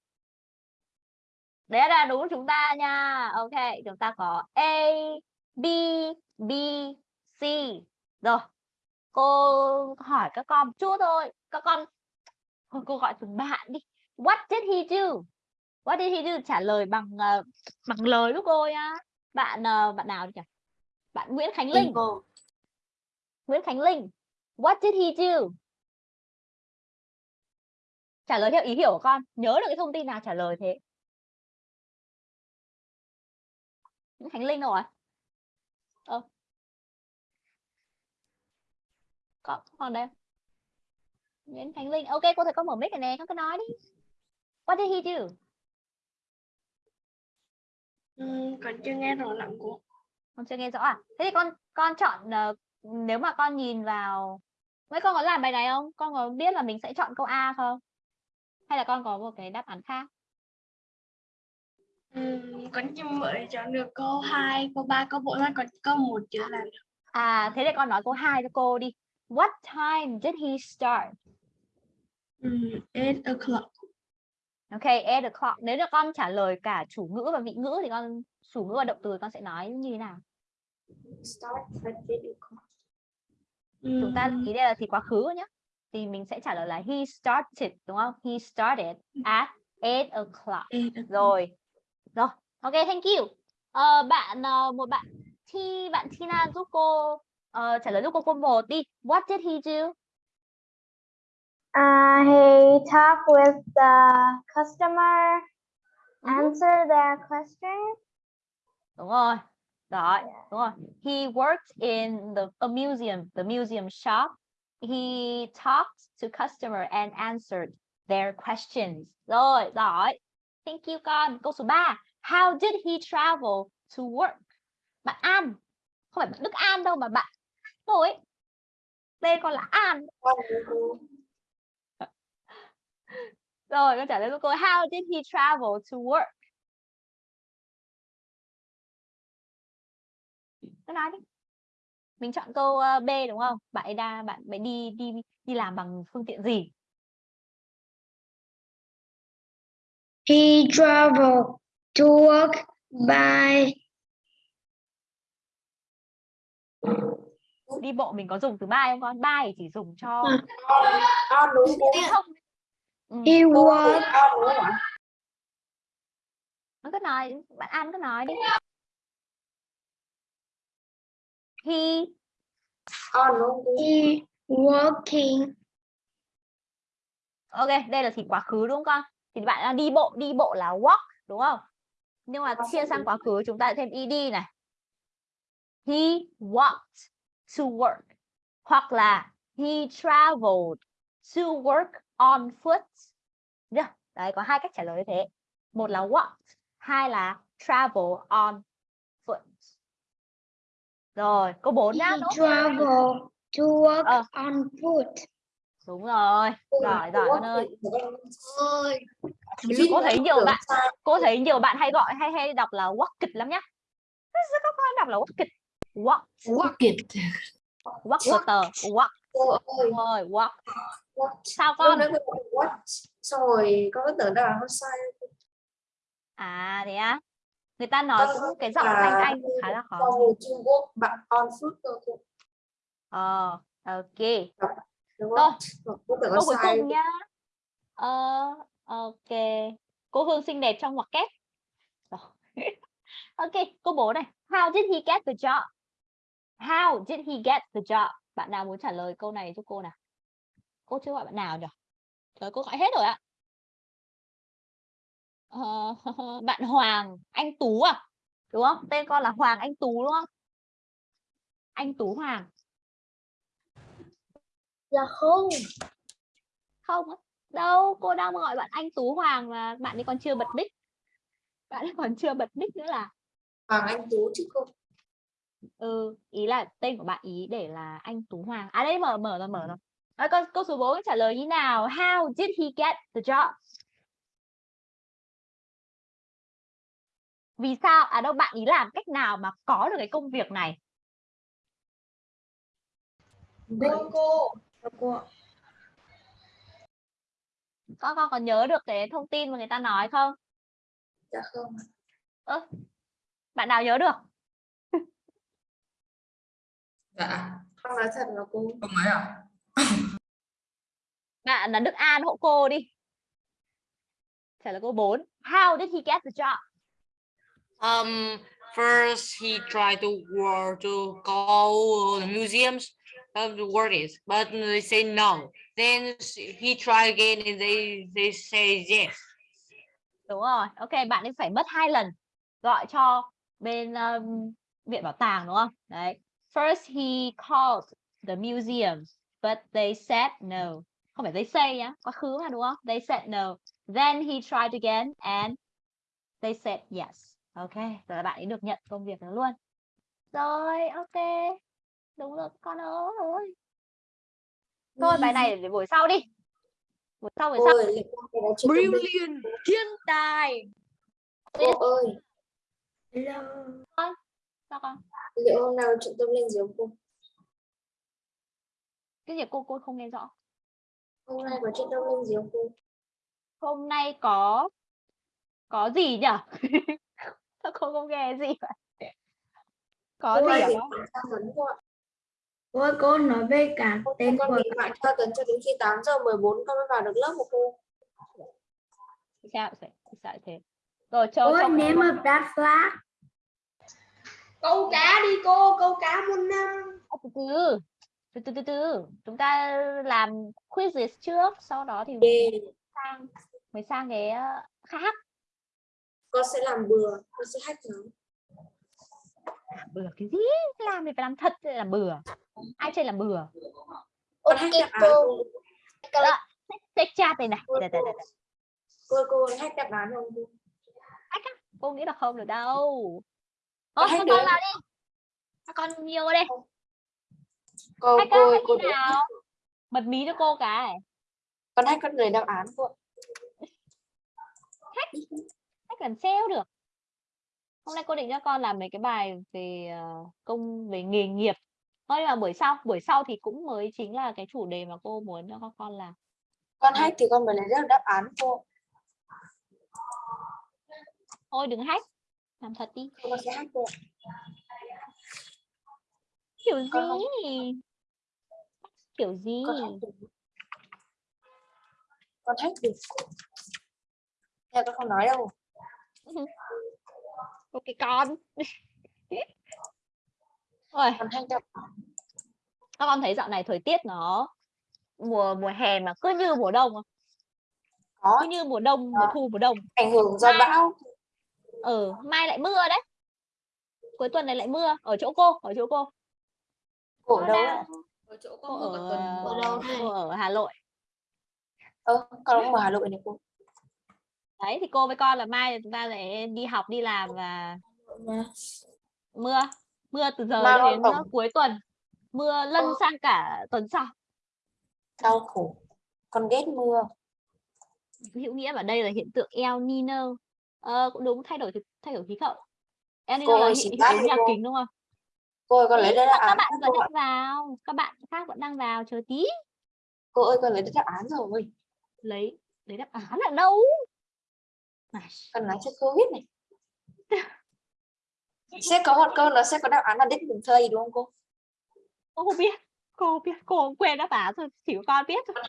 đấy là đúng chúng ta nha. Ok, chúng ta có A, B B, C. Rồi, cô hỏi các con một chút thôi. Các con thôi cô gọi từng bạn đi. What did he do? What did he do? Trả lời bằng ờ, bằng lời giúp cô nhá. Bạn ờ, bạn nào nhỉ? Bạn Nguyễn Khánh Linh. Cô. Nguyễn Khánh Linh. What did he do? Trả lời theo ý hiểu của con. Nhớ được cái thông tin nào trả lời thế. Nguyễn Khánh Linh đâu rồi ờ. Con còn đây Nguyễn Khánh Linh. Ok cô thấy con mở mic rồi nè con cứ nói đi. What did he do? Còn chưa nghe rõ lắm cô. Con chưa nghe rõ à? Thế thì con con chọn ờ, nếu mà con nhìn vào mấy con có làm bài này không? Con có biết là mình sẽ chọn câu A không? Hay là con có một cái đáp án khác? Con chưa mới chọn được câu 2, câu 3, câu 4 mà còn câu 1 chưa làm được. à thế thì con nói câu 2 cho cô đi. What time did he start 8 o'clock. ok eight o'clock. Nếu là con trả lời cả chủ ngữ và vị ngữ thì con chủ ngữ và động từ con sẽ nói như thế nào? Start at eight o'clock. chúng ta Ừm, ý đây là thì quá khứ nhé thì mình sẽ trả lời là he started đúng không? He started at eight o'clock. Rồi. Rồi ok thank you. Ờ, bạn ờ, một bạn thi bạn Tina giúp cô ờ, trả lời giúp cô câu một đi. What did he do Uh, he talked with the customer, answer their question. đúng rồi. Rồi đúng rồi. He worked in the a museum the museum shop. He talked to customer and answered their questions. Rồi giỏi. Thank you con câu số 3 how did he travel to work? Bạn An. Không phải bạn Đức An đâu mà bạn rồi tên con là An. Rồi con trả lời cho cô how did he travel to work? Cứ nói đi. Mình chọn câu ờ, B đúng không? Bạn ấy đa bạn ấy đi đi đi làm bằng phương tiện gì? He traveled to work by đi bộ mình có dùng từ by không con? By chỉ dùng cho đúng cô. lưu thông. He ạ? nó cứ nói bạn An cứ nói đi. He he working ok đây là thì quá khứ đúng không con? Thì bạn đang đi bộ đi bộ là walk đúng không? Nhưng mà chia sang quá khứ chúng ta lại thêm ed này. He walked to work. Hoặc là he traveled to work on foot. Được. đấy có hai cách trả lời như thế. Một là walked hai là travel on foot. Rồi câu 4 he nhá nốt traveled to work Ờ. on foot. Đúng rồi. Giỏi giỏi con ơi. ơi cô thấy nhiều bạn cô thấy nhiều bạn hay gọi hay hay đọc là walk kịch lắm nhá. Sao các con đọc là walk kịch. Walk. Walk. It. walk walk. đúng rồi walk. what? Sao Con con? nói cô what? Xong rồi con cứ tưởng là nó sai. à thế á? Người ta nói Con cũng cái giọng anh anh khá là khó Trung Quốc bạn on foot cơ cô. ờ ok. Rồi. Cô câu cuối sai. cùng nhá. Ờ ok. Cô Hương xinh đẹp trong ngoặc kép ok câu 4 này. How did he get the job? How did he get the job? Bạn nào muốn trả lời câu này giúp cô nào cô chưa gọi bạn nào nhỉ? Trời cô gọi hết rồi ạ. Ờ, bạn Hoàng anh Tú à? Đúng không? Tên con là Hoàng anh Tú đúng không? Anh Tú Hoàng. Dạ không. không đâu cô đang gọi bạn anh Tú Hoàng mà bạn ấy còn chưa bật mic. Bạn ấy còn chưa bật mic nữa là Hoàng Anh Tú chứ cô. ừ ý là tên của bạn ý để là anh Tú Hoàng. À đây mở mở rồi mở rồi Rồi câu, câu số 4 trả lời như nào? How did he get the job? Vì sao? À đâu bạn ý làm cách nào mà có được cái công việc này? Cô cô. Cô. Con con còn nhớ được cái thông tin mà người ta nói không? Dạ không. Ơ, bạn nào nhớ được? Dạ. Con nói thật là cô. Không ấy à? Bạn là Đức An hộ cô đi. Trả lời câu 4. How did he get the job? Um, first he tried to work to to the museums of the workers, but they say no. Then he tried again and they they say yes. Đúng rồi. Ok, bạn ấy phải mất hai lần gọi cho bên um, viện bảo tàng đúng không? Đấy. First he called the museum, but they said no. Không phải they say nhá, quá khứ mà đúng không? They said no. Then he tried again and they said yes. Ok, rồi là bạn ấy được nhận công việc đó luôn. Rồi, ok. Đúng rồi con ơi. Thôi bài này để buổi sau đi. Buổi sau buổi sau. Ôi, con. Brilliant. Thiên tài. Cô ơi, Sao con? liệu hôm nào chuyện tâm gì không cô? Cái gì cô cô không nghe rõ. Hôm nay có chuyện tâm linh gì không cô? Hôm nay có có gì nhỉ? Sao cô không nghe gì vậy? Có Cô gì tra vấn cô. Cô ơi, cô nói về cả nay tên con của bị bạn tra tấn cho đến khi 8 giờ 14 con mới vào được lớp của cô. Sao vậy? Sao thế? Rồi cho Cô cho name of that flag. Câu cá đi cô, câu cá muôn năm. Ờ, từ từ từ từ từ từ. Chúng ta làm quizzes trước sau đó thì Yeah. sang mới sang cái ờ, khác Con sẽ làm bừa, con sẽ hack nó. làm bừa cái gì? Làm thì phải làm thật chứ làm bừa. Ai chơi làm bừa? Con hack đáp án cô. check chat đây này. Cô, Đây, đây, cô, đây, đây. cô, cô hack đáp án không? Cô? cô nghĩ là không được đâu. Các được con vào đi. Các con nhiều đây Cô, hack cô, hack cô nào bật mí cho cô cái con hack con người đáp án cô. ạ. hack làm sao được hôm nay cô định cho con làm mấy cái bài về ờ, công về nghề nghiệp thôi nhưng mà buổi sau buổi sau thì cũng mới chính là cái chủ đề mà cô muốn cho các con làm Con hack thì con mới lấy được đáp án cô. thôi đừng hack làm thật đi Con sẽ hack cô. Kiểu gì kiểu gì Con hack được. Thế con không nói đâu. ok con rồi Con án. các con thấy dạo này thời tiết nó mùa mùa hè mà cứ như mùa đông không? Có cứ như mùa đông mùa thu mùa đông ảnh hưởng do bão. ừ mai lại mưa đấy cuối tuần này lại mưa ở chỗ cô ở chỗ cô Nó đâu? Ở chỗ cô ở tuần. Đâu cô ở Hà Nội Ơ, con cũng ở Hà Nội này cô. đấy thì cô với con là mai chúng ta sẽ đi học đi làm và Mà. mưa mưa từ giờ cho đến uh, tổng- cuối tuần mưa lân Ơ. sang cả tuần sau Đau khổ. Con ghét mưa. hữu nghĩa ở đây là hiện tượng El Nino ờ, cũng đúng thay đổi thay đổi khí hậu El Nino Cô là hiện đi nhà cô. kính đúng không Cô ơi con lấy mà đáp các án bạn vẫn đang vào các bạn khác vẫn đang vào chờ tí. Cô ơi con lấy đáp án rồi. lấy lấy đáp án ở đâu? Này, Con nói cho cô biết này. Sẽ có một câu nó sẽ có đáp án là đích mình thầy đúng không cô? cô không biết cô biết cô không quên đáp án rồi chỉ có con biết thôi.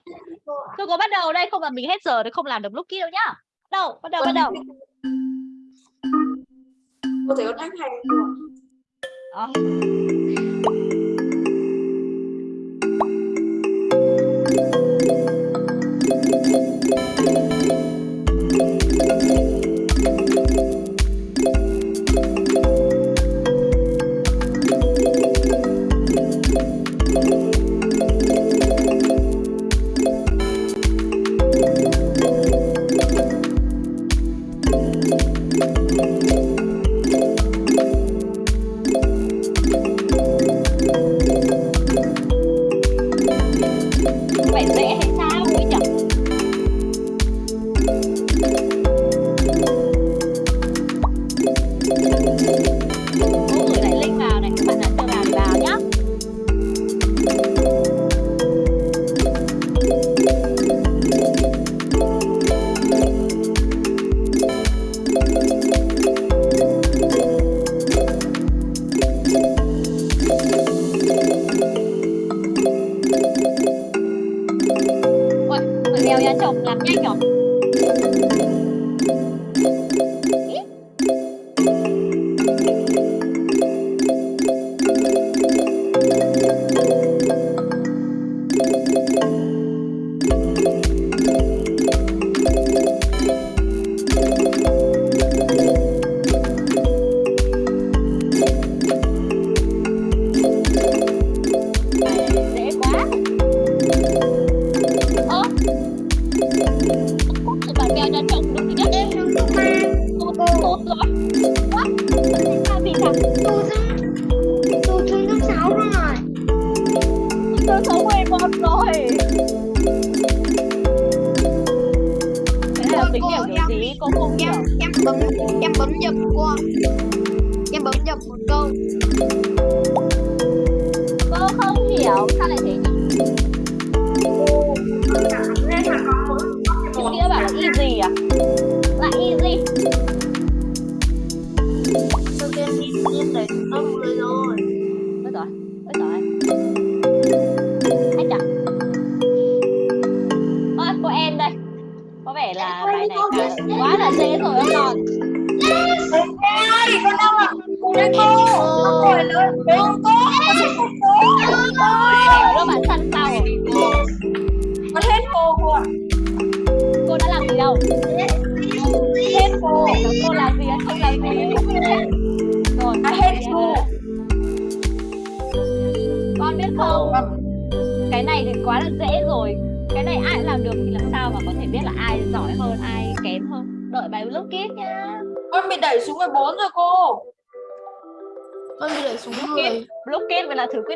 Thôi cô bắt đầu đây không là mình hết giờ thì không làm được lúc kia đâu nhá. Đâu bắt đầu bắt đầu. Cô thấy con hack hay không bấm em bấm nhầm qua.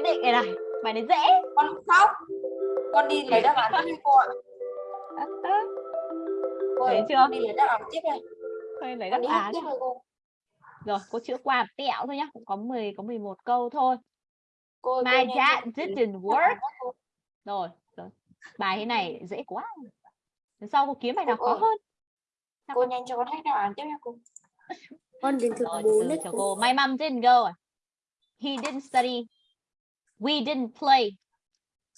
Định này này. Bài này dễ. con khóc con đi lấy đáp án tiếp đi cô ạ Thấy chưa? con đi lấy đáp án tiếp này Thôi lấy con đáp án. tiếp rồi cô Rồi, cô chữa qua một tẹo thôi nhá, cũng có 10 có 11 câu thôi. cô My dad didn't work. Rồi, rồi. Bài thế này dễ quá. Lần sau cô kiếm bài nào Cô khó ơi. hơn. cô nhanh cho con hết đáp án tiếp nha cô Con đến thứ Rồi, 4 từ đấy cho cô. cô. My mom didn't go. He didn't study. We didn't play.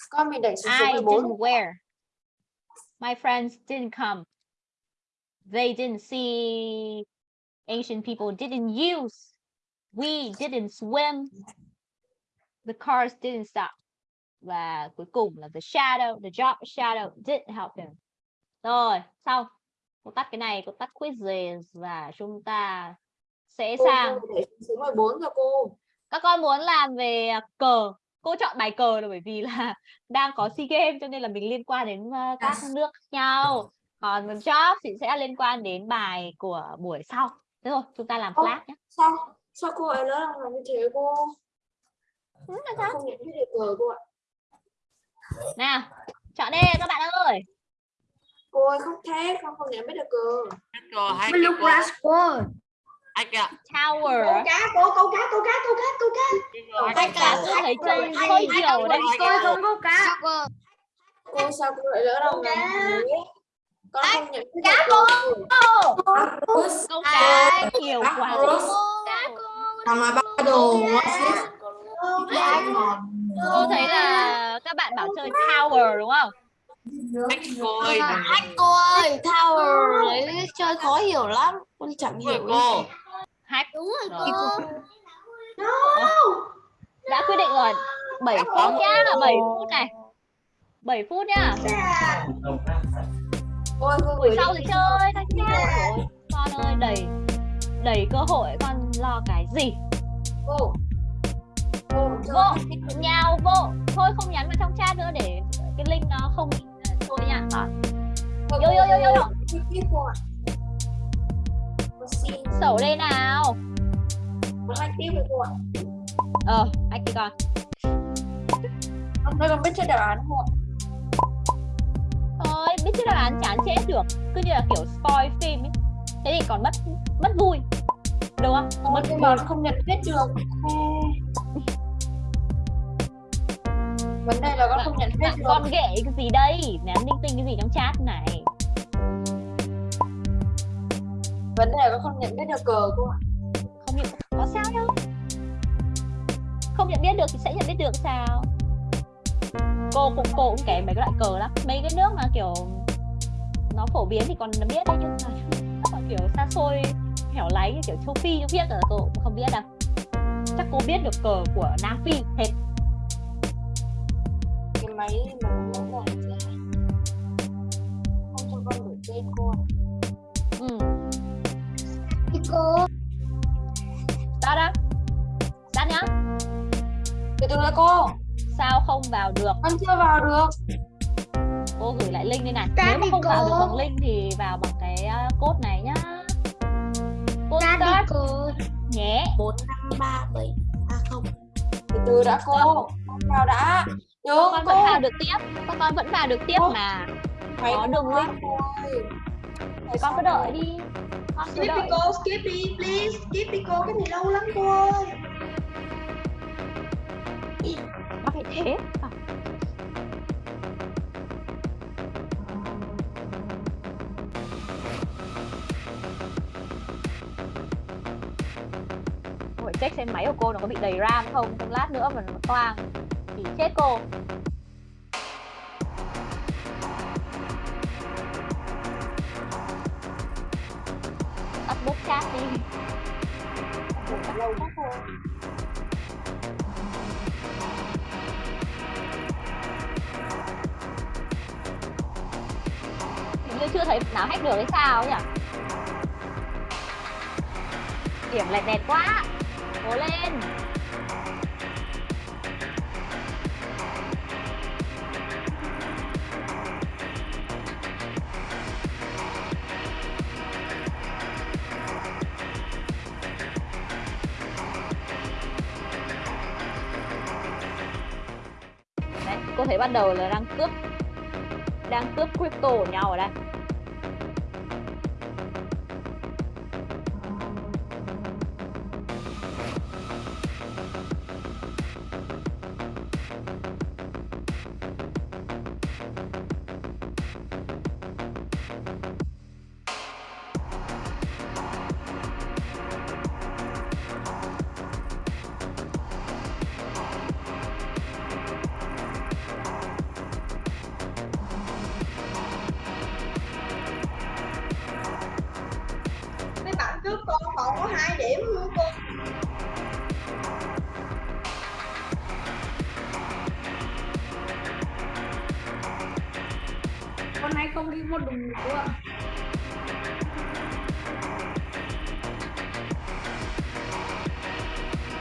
con bị đẩy xuống I 14 didn't wear. My friends didn't come. They didn't see. Asian people didn't use. We didn't swim. The cars didn't stop. Và cuối cùng là the shadow, the job shadow didn't help them. Rồi, xong. Cô tắt cái này, cô tắt quizzes và chúng ta sẽ cô sang số 14 rồi cô các con muốn làm về cờ cô chọn bài cờ là bởi vì là đang có sea games cho nên là mình liên quan đến các nước nhau. Còn job thì sẽ liên quan đến bài của buổi sau. Thế rồi chúng ta làm Ô, flash nhé. sao? Sao cô ấy lớn làm như thế cô? Ừ, là sao? không nhận biết được cờ cô ạ. Nào chọn đi các bạn ơi. Cô ơi không thế con không nhận biết được cờ. Mình cái lúc cô. ra Hai cái. tower. Câu cá cô câu cá câu cá câu cá câu cá. Rồi, hai cả tôi thấy chơi hơi nhiều đấy. Tôi không có cá. cô? Sao cô lại lỡ đâu làm thế con không nhận biết cá được cờ câu cá nhiều quá. Làm mà ba đồ cô thấy là các bạn bảo chơi tower đúng không? Hai cô ơi. Cô ơi, Tower đấy chơi khó hiểu lắm. Con chẳng hiểu. cô. Hack Đúng rồi Rồi. cô. đã quyết định rồi. 7 phút nhá 7 phút này. 7 phút nhá. Buổi sau thì chơi rồi con ơi đầy đầy cơ hội con lo cái gì? Cô vô nhào vô. Thôi không nhắn vào trong chat nữa để cái link nó không thôi nha. Rồi, Yo, yo, yo, yo, yo. Xin sổ đây nào like tiếp cô ạ ờ anh kia con hôm nay con biết chơi đáp án không ạ thôi biết chứ đáp án chán chết được cứ như là kiểu spoil phim ấy thế thì còn mất mất vui Được không? Ôi, Mất nhưng mà không nhận biết được. Vấn đề là con không nhận biết bạn được. con ghệ cái gì đây? Ném linh tinh cái gì trong chat này? Vấn đề là không nhận biết được cờ cô ạ. Không nhận có sao đâu. Không nhận biết được thì sẽ nhận biết được sao? Cô cũng cô cũng kém mấy cái loại cờ lắm. Mấy cái nước mà kiểu nó phổ biến thì còn biết đấy nhưng mà kiểu xa xôi hẻo lánh như kiểu châu Phi châu biết là cô cũng không biết đâu. Chắc cô biết được cờ của Nam Phi hết. Cái máy Đã cô. Sao không vào được? Con chưa vào được. Cô gửi lại link đây này. Start Nếu mà đi không vào được cô. bằng link thì vào bằng cái uh, code này nhá. Cô đi start cô nhé. 4 5 3 7 à không Từ từ đã cô. Con vào đã. Nhớ Con cô. vẫn vào được tiếp. Con con vẫn vào được tiếp Cô. mà. Máy có đường link. cô. Thì con cứ đợi đi. Con cứ skip đi đợi. cô skip đi please skip đi cô cái này lâu lắm cô ơi nó phải thế. À. Phải check xem máy của cô nó có bị đầy RAM không Trong lát nữa mà nó toang Thì chết cô Tắt bút chat đi Lâu quá cô. Thấy nào hack được hay sao nhỉ? Điểm lại đẹp quá. Cố lên. Đấy, cô thấy ban đầu là đang cướp đang cướp crypto của nhau ở đây.